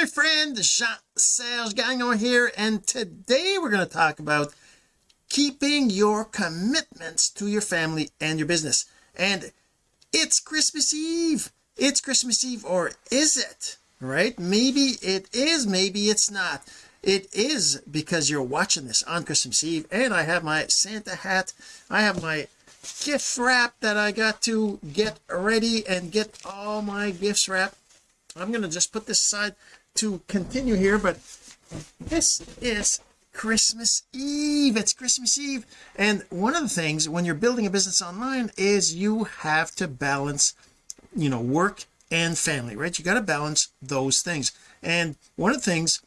my friend Jean-Serge Gagnon here and today we're going to talk about keeping your commitments to your family and your business. And it's Christmas Eve. It's Christmas Eve or is it? Right? Maybe it is maybe it's not. It is because you're watching this on Christmas Eve and I have my Santa hat. I have my gift wrap that I got to get ready and get all my gifts wrapped. I'm going to just put this aside to continue here but this is Christmas Eve. It's Christmas Eve. And one of the things when you're building a business online is you have to balance you know work and family right? You got to balance those things. And one of the things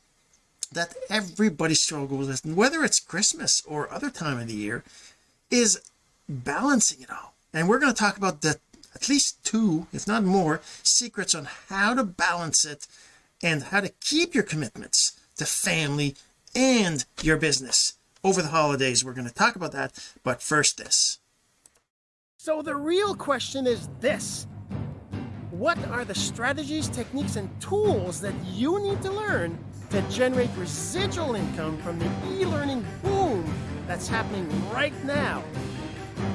that everybody struggles with whether it's Christmas or other time of the year is balancing it all. And we're going to talk about the at least two if not more secrets on how to balance it and how to keep your commitments to family and your business. Over the holidays we're going to talk about that but first this. So the real question is this. What are the strategies techniques and tools that you need to learn to generate residual income from the e-learning boom that's happening right now?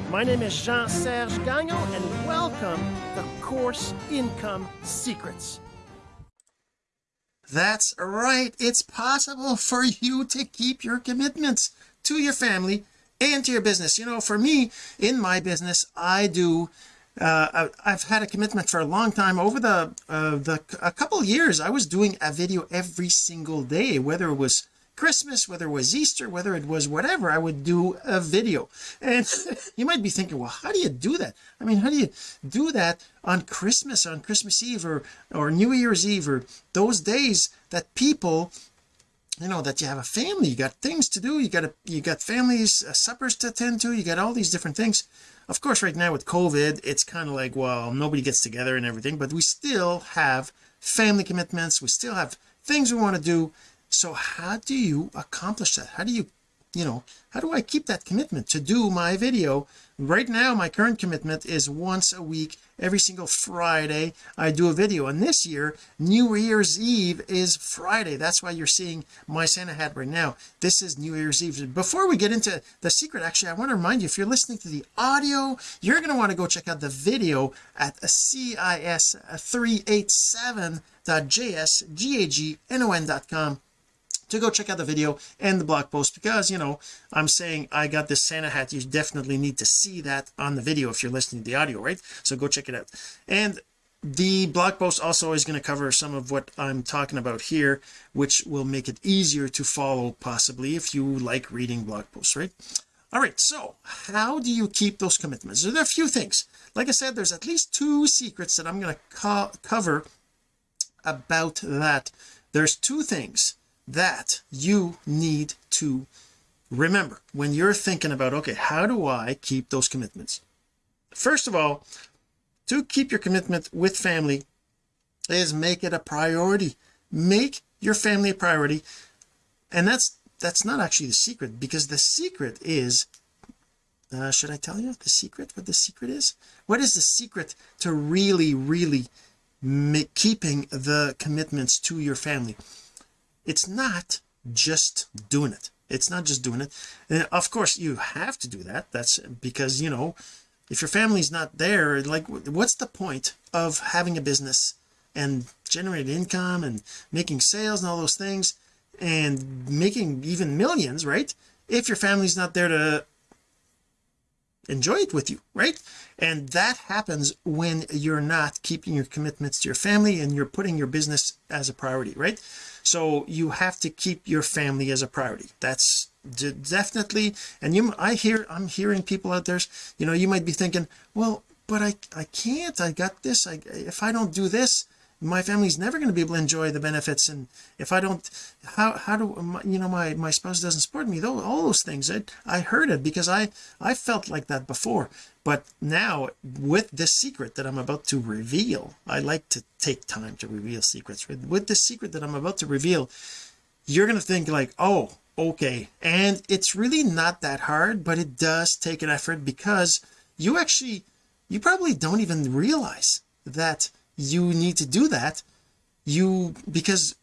My name is Jean-Serge Gagnon and welcome to Course Income Secrets. That's right. It's possible for you to keep your commitments to your family and to your business. You know, for me, in my business, I do uh, I've had a commitment for a long time over the uh, the a couple years I was doing a video every single day whether it was Christmas whether it was Easter whether it was whatever I would do a video. And you might be thinking well how do you do that? I mean how do you do that on Christmas on Christmas Eve or or New Year's Eve or those days that people you know that you have a family you got things to do you got a you got families uh, suppers to attend to you got all these different things. Of course right now with COVID it's kind of like well nobody gets together and everything but we still have family commitments we still have things we want to do so how do you accomplish that? How do you you know how do I keep that commitment to do my video? Right now my current commitment is once a week every single Friday I do a video. And this year New Year's Eve is Friday. That's why you're seeing my Santa hat right now. This is New Year's Eve. Before we get into the secret actually I want to remind you if you're listening to the audio you're going to want to go check out the video at cis387.jsgagnon.com to go check out the video and the blog post because you know I'm saying I got this Santa hat. You definitely need to see that on the video if you're listening to the audio right? So go check it out. And the blog post also is going to cover some of what I'm talking about here which will make it easier to follow possibly if you like reading blog posts right? All right so how do you keep those commitments? There are a few things. Like I said there's at least two secrets that I'm going to co cover about that. There's two things that you need to remember when you're thinking about okay how do I keep those commitments? First of all to keep your commitment with family is make it a priority. Make your family a priority. And that's that's not actually the secret because the secret is uh, should I tell you the secret what the secret is? What is the secret to really really keeping the commitments to your family it's not just doing it. It's not just doing it. And of course you have to do that. That's because you know if your family's not there like what's the point of having a business and generating income and making sales and all those things and making even millions right? If your family's not there to enjoy it with you right? And that happens when you're not keeping your commitments to your family and you're putting your business as a priority right? So you have to keep your family as a priority. That's definitely and you I hear I'm hearing people out there you know you might be thinking well but I I can't. I got this. I if I don't do this my family's never going to be able to enjoy the benefits and if I don't how how do you know my my spouse doesn't support me though all those things I, I heard it because I I felt like that before. But now with this secret that I'm about to reveal I like to take time to reveal secrets. With the secret that I'm about to reveal you're going to think like oh okay. And it's really not that hard but it does take an effort because you actually you probably don't even realize that you need to do that you because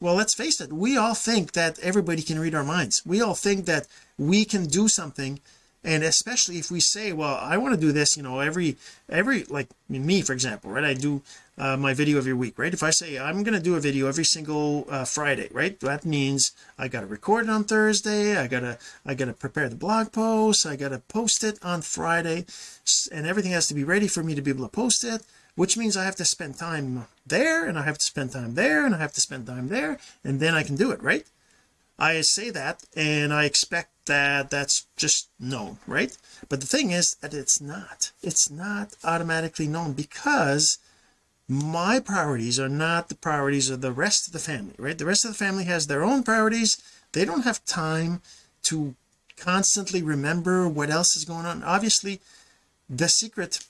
well let's face it we all think that everybody can read our minds. We all think that we can do something and especially if we say well I want to do this you know every every like me for example right? I do uh, my video every week right? If I say I'm going to do a video every single uh, Friday right? That means I got to record it on Thursday I gotta I gotta prepare the blog post I gotta post it on Friday and everything has to be ready for me to be able to post it which means I have to spend time there and I have to spend time there and I have to spend time there and then I can do it right? I say that and I expect that that's just known right? But the thing is that it's not. It's not automatically known because my priorities are not the priorities of the rest of the family right? The rest of the family has their own priorities. They don't have time to constantly remember what else is going on. Obviously the secret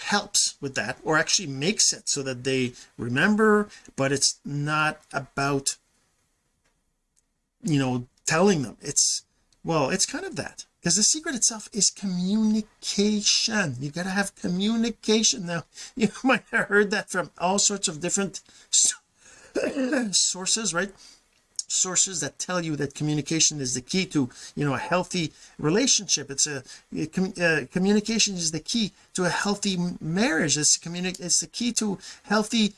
helps with that or actually makes it so that they remember but it's not about you know telling them. It's well it's kind of that. Because the secret itself is communication. You got to have communication. Now you might have heard that from all sorts of different sources right sources that tell you that communication is the key to you know a healthy relationship. It's a, uh, communication is the key to a healthy marriage. It's communi it's the key to healthy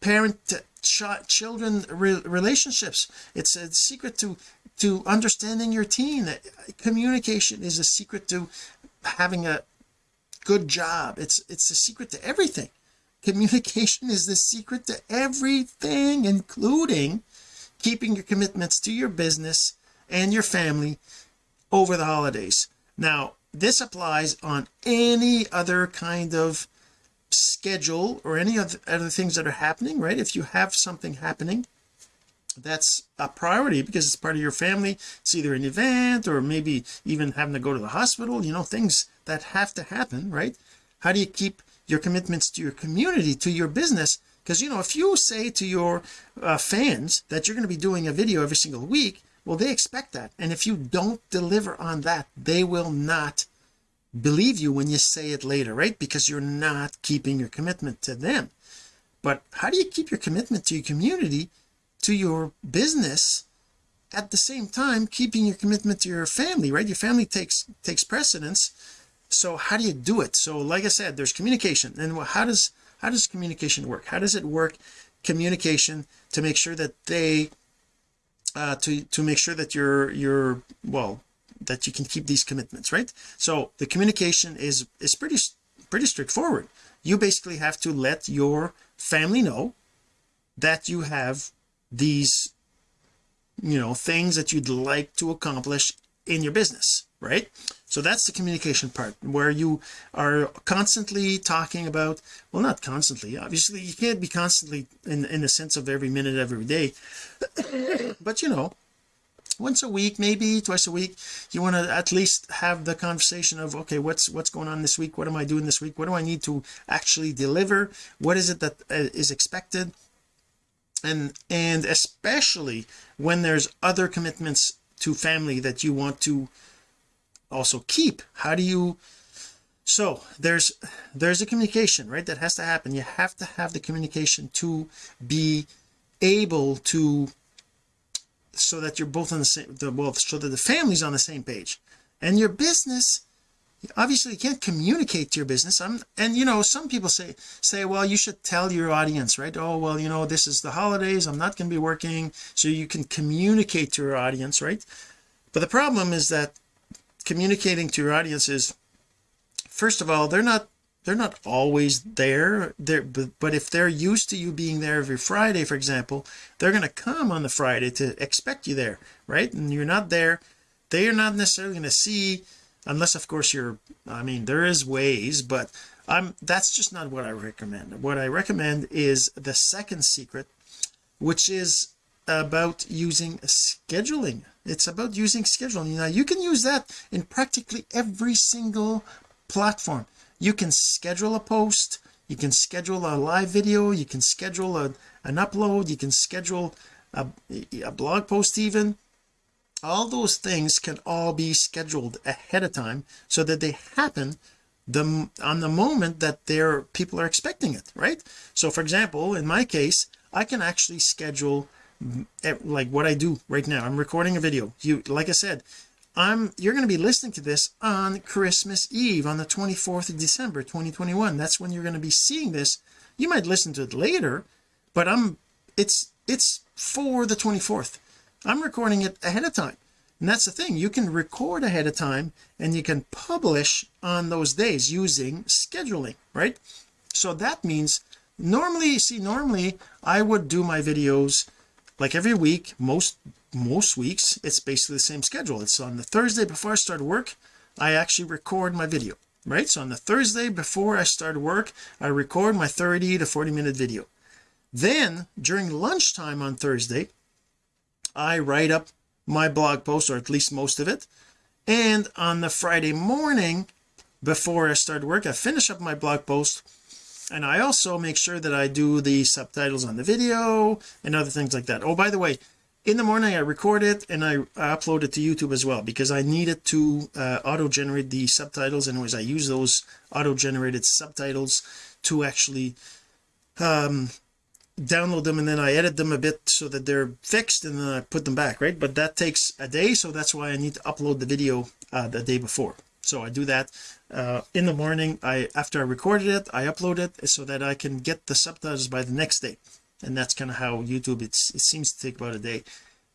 parent ch children re relationships. It's a secret to to understanding your teen. Communication is a secret to having a good job. It's it's a secret to everything. Communication is the secret to everything including keeping your commitments to your business and your family over the holidays. Now this applies on any other kind of schedule or any other, other things that are happening right? If you have something happening that's a priority because it's part of your family. It's either an event or maybe even having to go to the hospital you know things that have to happen right? How do you keep your commitments to your community to your business because you know if you say to your uh, fans that you're going to be doing a video every single week well they expect that. And if you don't deliver on that they will not believe you when you say it later right? Because you're not keeping your commitment to them. But how do you keep your commitment to your community to your business at the same time keeping your commitment to your family right? Your family takes takes precedence. So how do you do it? So like I said there's communication. And how does how does communication work? How does it work communication to make sure that they uh to to make sure that you're you're well that you can keep these commitments right? So the communication is is pretty pretty straightforward. You basically have to let your family know that you have these you know things that you'd like to accomplish in your business right? So that's the communication part where you are constantly talking about well not constantly obviously you can't be constantly in in the sense of every minute every day. But you know once a week maybe twice a week you want to at least have the conversation of okay what's what's going on this week? What am I doing this week? What do I need to actually deliver? What is it that uh, expected? And and especially when there's other commitments to family that you want to also keep. How do you so there's there's a communication right that has to happen. You have to have the communication to be able to so that you're both on the same the well so that the family's on the same page. And your business obviously you can't communicate to your business. I'm and you know some people say say well you should tell your audience right? Oh well you know this is the holidays. I'm not going to be working. So you can communicate to your audience right? But the problem is that communicating to your audience is first of all they're not they're not always there. There but, but if they're used to you being there every Friday for example they're going to come on the Friday to expect you there right? And you're not there. They are not necessarily going to see unless of course you're I mean there is ways but I'm that's just not what I recommend. What I recommend is the second secret which is about using scheduling it's about using scheduling. Now you can use that in practically every single platform. You can schedule a post you can schedule a live video you can schedule a, an upload you can schedule a, a blog post even. All those things can all be scheduled ahead of time so that they happen the on the moment that their people are expecting it right? So for example in my case I can actually schedule Eh, like what I do right now. I'm recording a video. You like I said I'm you're going to be listening to this on Christmas Eve on the 24th of December 2021 that's when you're going to be seeing this. You might listen to it later but I'm it's it's for the 24th I'm recording it ahead of time. And that's the thing. You can record ahead of time and you can publish on those days using scheduling right? So that means normally see normally I would do my videos like every week most most weeks it's basically the same schedule. It's on the Thursday before I start work I actually record my video right? So on the Thursday before I start work I record my 30 to 40 minute video. Then during lunchtime on Thursday I write up my blog post or at least most of it. And on the Friday morning before I start work I finish up my blog post and I also make sure that I do the subtitles on the video and other things like that. Oh by the way in the morning I record it and I, upload it to YouTube as well because I needed to uh, auto generate the subtitles. And anyways I use those auto generated subtitles to actually um download them and then I edit them a bit so that they're fixed and then I put them back right? But that takes a day so that's why I need to upload the video uh, the day before. So I do that uh, in the morning I after I recorded it I upload it so that I can get the subtitles by the next day. And that's kind of how YouTube it's it seems to take about a day.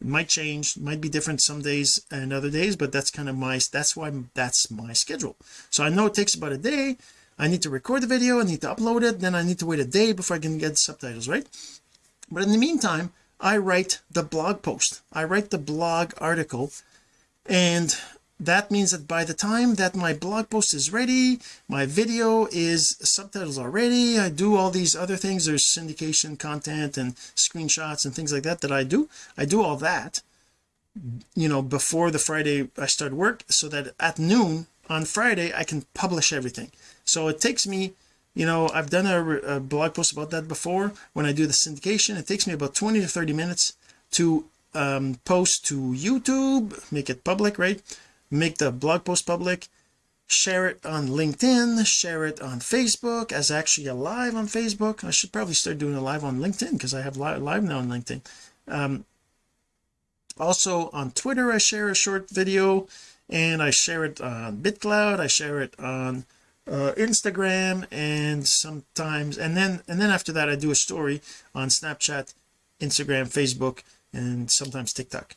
It might change might be different some days and other days but that's kind of my that's why that's my schedule. So I know it takes about a day. I need to record the video I need to upload it then I need to wait a day before I can get subtitles right? But in the meantime I write the blog post. I write the blog article and that means that by the time that my blog post is ready my video is subtitles already I do all these other things there's syndication content and screenshots and things like that that I do I do all that you know before the Friday I start work so that at noon on Friday I can publish everything. So it takes me you know I've done a, a, blog post about that before when I do the syndication. It takes me about 20 to 30 minutes to um, post to YouTube make it public right make the blog post public share it on LinkedIn share it on Facebook as actually a live on Facebook. I should probably start doing a live on LinkedIn because I have live, live now on LinkedIn. Um, also on Twitter I share a short video and I share it on BitClout I share it on uh, Instagram and sometimes and then and then after that I do a story on Snapchat Instagram Facebook and sometimes TikTok.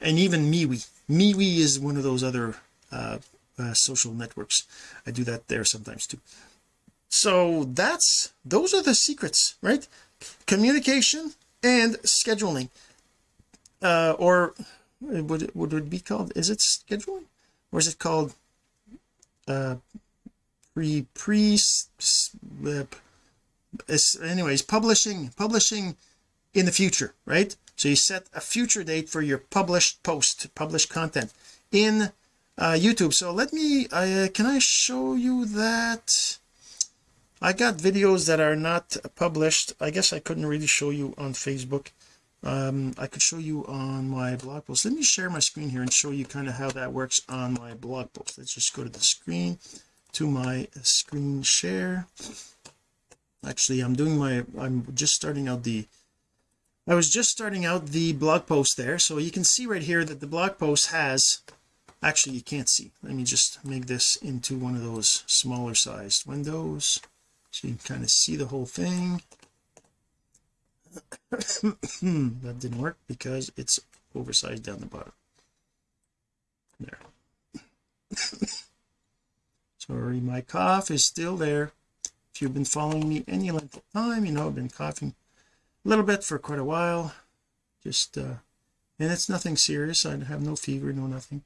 And even MeWe MeWe is one of those other uh, uh, social networks. I do that there sometimes too. So that's those are the secrets right? Communication and scheduling. Uh, or would it, would it be called? Is it scheduling? Or is it called uh pre pre uh, anyways publishing publishing in the future right so you set a future date for your published post published content in uh, YouTube. So let me uh, can I show you that? I got videos that are not published. I guess I couldn't really show you on Facebook. Um, I could show you on my blog post. Let me share my screen here and show you kind of how that works on my blog post. Let's just go to the screen to my screen share. Actually I'm doing my I'm just starting out the I was just starting out the blog post there so you can see right here that the blog post has actually you can't see. Let me just make this into one of those smaller sized windows so you can kind of see the whole thing. That didn't work because it's oversized down the bottom. There. Sorry my cough is still there. If you've been following me any length of time you know I've been coughing little bit for quite a while. Just uh and it's nothing serious. I have no fever no nothing.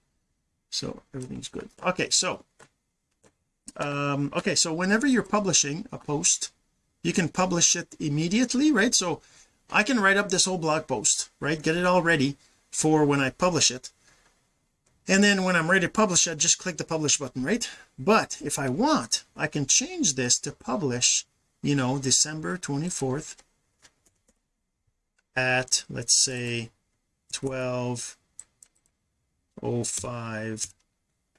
So everything's good. Okay so um okay so whenever you're publishing a post you can publish it immediately right? So I can write up this whole blog post right? Get it all ready for when I publish it. And then when I'm ready to publish I just click the publish button right? But if I want I can change this to publish you know December 24th at let's say 12:05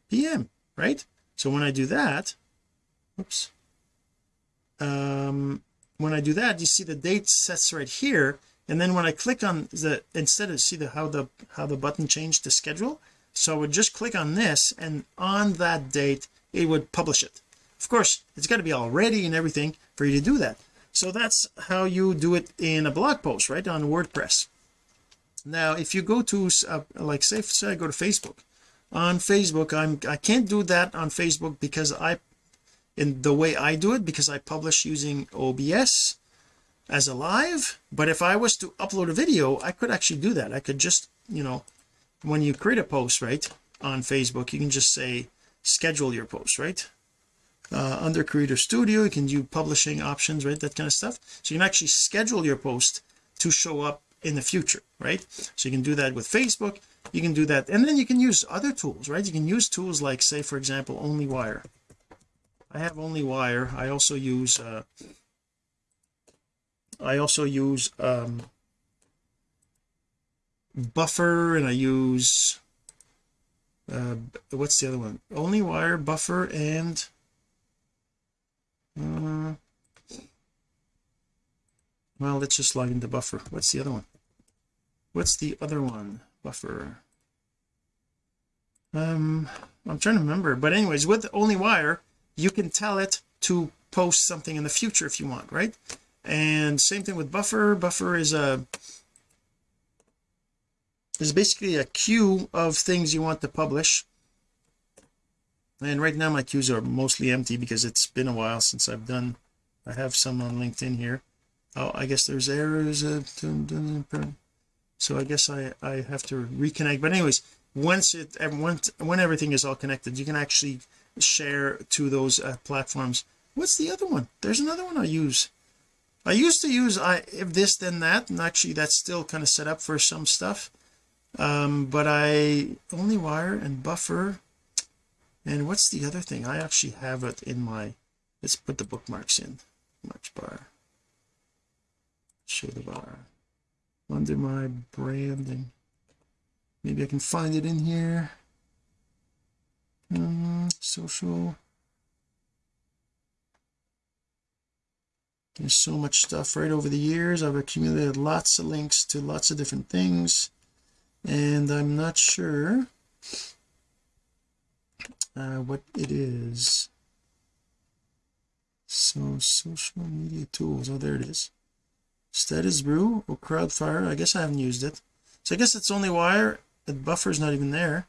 p.m. right? So when I do that oops um when I do that you see the date sets right here. And then when I click on the instead of see the how the how the button changed the schedule? So I would just click on this and on that date it would publish it. Of course it's got to be all ready and everything for you to do that so that's how you do it in a blog post right on WordPress. Now if you go to uh, like say, say I go to Facebook. On Facebook I'm I can't do that on Facebook because I in the way I do it because I publish using OBS as a live. But if I was to upload a video I could actually do that. I could just you know when you create a post right on Facebook you can just say schedule your post right uh, under creator studio. You can do publishing options right that kind of stuff. So you can actually schedule your post to show up in the future right? So you can do that with Facebook. You can do that. And then you can use other tools right? You can use tools like say for example OnlyWire. I have OnlyWire. I also use uh I also use um buffer and I use uh what's the other one? OnlyWire buffer and uh, well let's just log into buffer. What's the other one? What's the other one? Buffer. Um I'm trying to remember but anyways with OnlyWire you can tell it to post something in the future if you want right? And same thing with buffer. Buffer is a is basically a queue of things you want to publish and right now my queues are mostly empty because it's been a while since I've done I have some on LinkedIn here. Oh I guess there's errors uh, so I guess I I have to reconnect. But anyways once it once when everything is all connected you can actually share to those uh, platforms. What's the other one? There's another one I use. I used to use I if this then that and actually that's still kind of set up for some stuff. Um but I OnlyWire and buffer and what's the other thing? I actually have it in my let's put the bookmarks in. March bar. Show the bar. Under my branding. Maybe I can find it in here. Um, social. There's so much stuff. Right over the years I've accumulated lots of links to lots of different things. And I'm not sure uh, what it is. So social media tools. Oh there it is. Statusbrew or crowdfire I guess I haven't used it. So I guess it's OnlyWire. The buffer's not even there.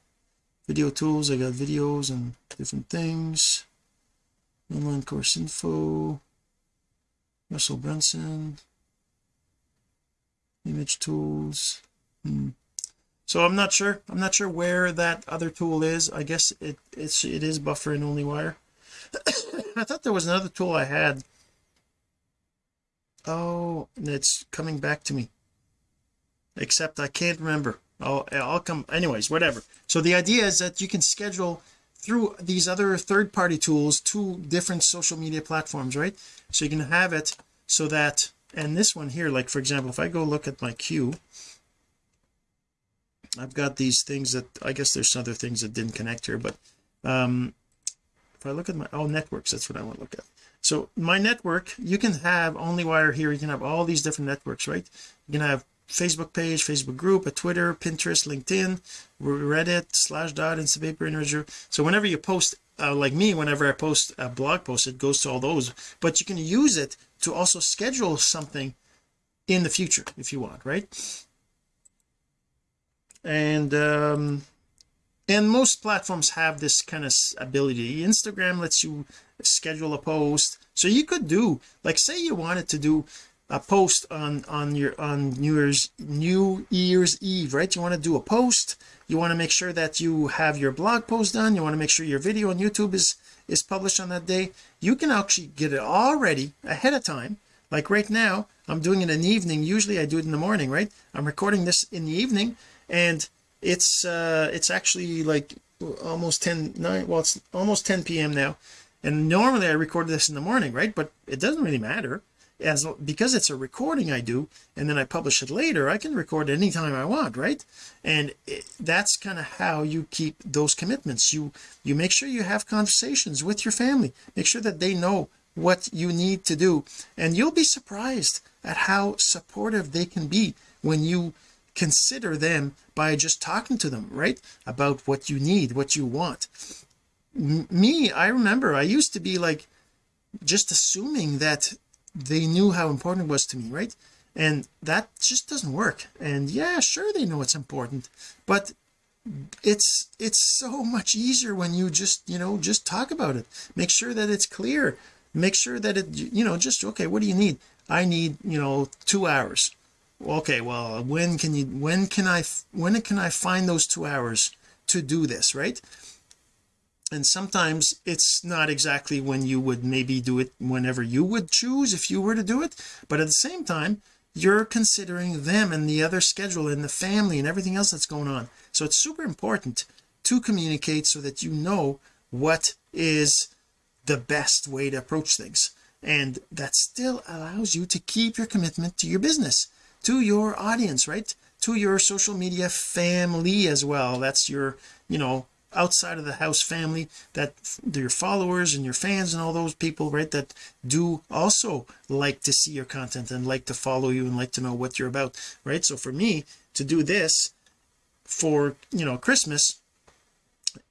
Video tools. I got videos and different things. Online course info. Russell Brunson. Image tools. Hmm. So I'm not sure. I'm not sure where that other tool is. I guess it it's it is buffer and OnlyWire. I thought there was another tool I had. Oh and it's coming back to me. Except I can't remember. I'll, I'll come anyways whatever. So the idea is that you can schedule through these other third-party tools to different social media platforms right? So you can have it so that and this one here like for example if I go look at my queue I've got these things that I guess there's other things that didn't connect here but um if I look at my oh networks that's what I want to look at. So my network you can have only wire here you can have all these different networks right? You can have Facebook page Facebook group a Twitter Pinterest LinkedIn Reddit Slashdot Instapaper Interview. So whenever you post uh, like me whenever I post a blog post it goes to all those but you can use it to also schedule something in the future if you want right and um and most platforms have this kind of ability. Instagram lets you schedule a post. So you could do like say you wanted to do a post on on your on New Year's New Year's Eve right? You want to do a post. You want to make sure that you have your blog post done. You want to make sure your video on YouTube is is published on that day. You can actually get it all ready ahead of time. Like right now I'm doing it in the evening. Usually I do it in the morning right? I'm recording this in the evening and it's uh it's actually like almost 10 9 well it's almost 10 p.m now. And normally I record this in the morning right? But it doesn't really matter as because it's a recording I do and then I publish it later I can record anytime I want right? And it, that's kind of how you keep those commitments. You you make sure you have conversations with your family. Make sure that they know what you need to do. And you'll be surprised at how supportive they can be when you consider them by just talking to them right? About what you need what you want. M me I remember I used to be like just assuming that they knew how important it was to me right? And that just doesn't work. And yeah sure they know it's important but it's it's so much easier when you just you know just talk about it. Make sure that it's clear. Make sure that it you know just okay what do you need? I need you know two hours okay well when can you when can I when can I find those two hours to do this right? And sometimes it's not exactly when you would maybe do it whenever you would choose if you were to do it but at the same time you're considering them and the other schedule and the family and everything else that's going on. So it's super important to communicate so that you know what is the best way to approach things. And that still allows you to keep your commitment to your business to your audience right? To your social media family as well. That's your you know outside of the house family that your followers and your fans and all those people right that do also like to see your content and like to follow you and like to know what you're about right? So for me to do this for you know Christmas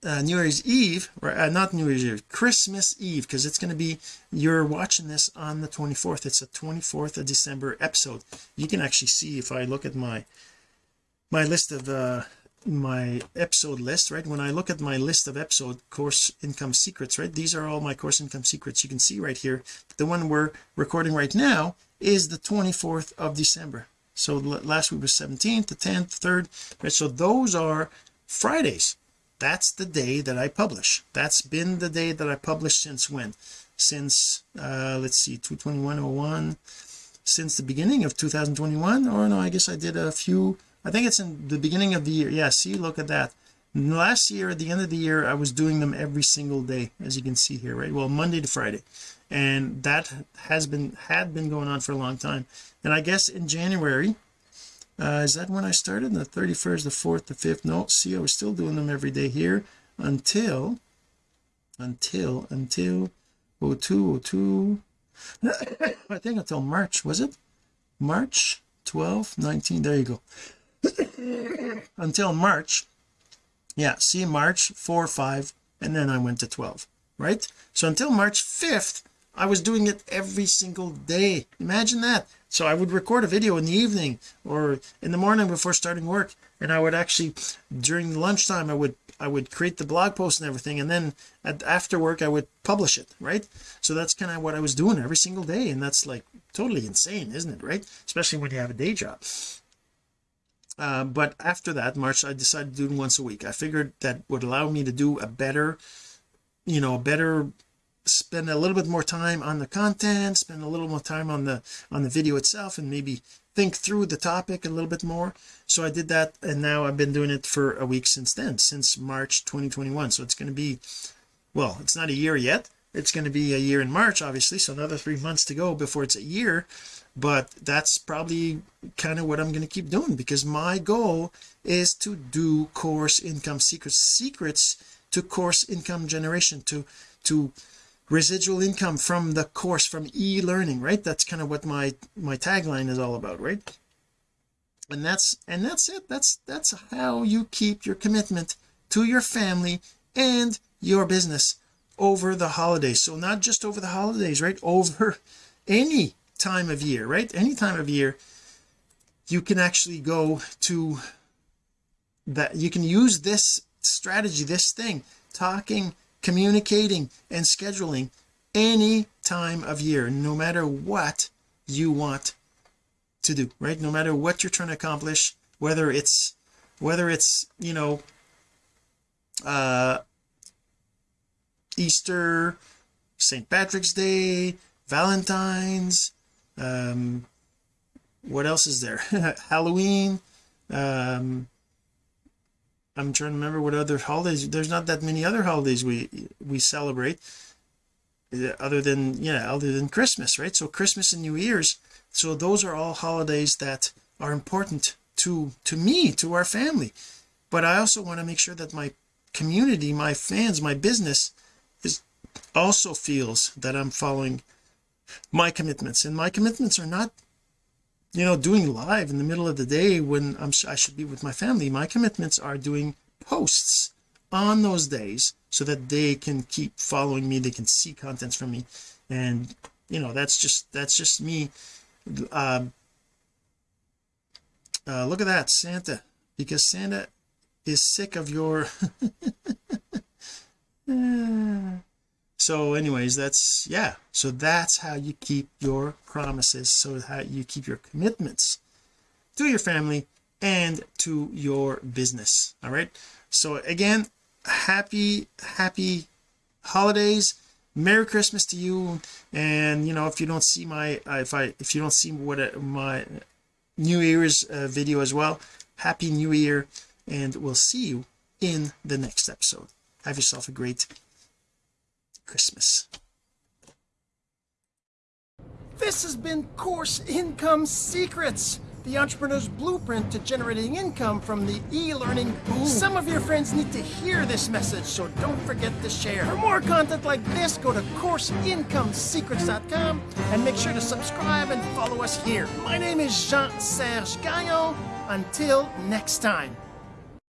uh, New Year's Eve or uh, not New Year's Eve Christmas Eve because it's going to be you're watching this on the 24th it's a 24th of December episode. You can actually see if I look at my my list of uh my episode list right? When I look at my list of episode course income secrets right these are all my course income secrets you can see right here. The one we're recording right now is the 24th of December. So last week was 17th the 10th 3rd right? So those are Fridays that's the day that I publish. That's been the day that I publish since when? Since uh let's see 22101 since the beginning of 2021 or no I guess I did a few I think it's in the beginning of the year. Yeah see look at that. Last year at the end of the year I was doing them every single day as you can see here right? Well Monday to Friday. And that has been had been going on for a long time. And I guess in January uh, is that when I started? The 31st the 4th the 5th no see I was still doing them every day here until until until 02 02 I think until March was it? March 12 19 there you go. Until March yeah see March 4 5 and then I went to 12 right? So until March 5th I was doing it every single day. Imagine that. So I would record a video in the evening or in the morning before starting work and I would actually during lunchtime I would I would create the blog post and everything and then at, after work I would publish it right? So that's kind of what I was doing every single day and that's like totally insane isn't it right? Especially when you have a day job. Uh, but after that March I decided to do it once a week. I figured that would allow me to do a better you know a better spend a little bit more time on the content spend a little more time on the on the video itself and maybe think through the topic a little bit more. So I did that and now I've been doing it for a week since then since March 2021 so it's going to be well it's not a year yet. It's going to be a year in March obviously so another three months to go before it's a year. But that's probably kind of what I'm going to keep doing because my goal is to do course income secrets secrets to course income generation to to residual income from the course from e-learning right? That's kind of what my my tagline is all about right? And that's and that's it. That's that's how you keep your commitment to your family and your business over the holidays. So not just over the holidays right? Over any time of year right? Any time of year you can actually go to that you can use this strategy this thing talking communicating and scheduling any time of year no matter what you want to do right no matter what you're trying to accomplish whether it's whether it's you know uh Easter St. Patrick's Day Valentine's um what else is there Halloween um I'm trying to remember what other holidays there's not that many other holidays we we celebrate uh, other than yeah other than Christmas right? So Christmas and New Year's so those are all holidays that are important to to me to our family. But I also want to make sure that my community my fans my business is also feels that I'm following my commitments. And my commitments are not you know doing live in the middle of the day when I'm I should be with my family. My commitments are doing posts on those days so that they can keep following me. They can see contents from me. And you know that's just that's just me. Um uh, look at that Santa because Santa is sick of your so anyways that's yeah. So that's how you keep your promises. So how you keep your commitments to your family and to your business. All right? So again happy happy holidays. Merry christmas to you. And you know if you don't see my if i if you don't see what uh, my new year's uh, video as well happy new year. And we'll see you in the next episode. Have yourself a great Christmas this has been course income secrets the entrepreneur's blueprint to generating income from the e-learning boom. Some of your friends need to hear this message, so don't forget to share. For more content like this, go to CourseIncomeSecrets.com and make sure to subscribe and follow us here. My name is Jean-Serge Gagnon. Until next time.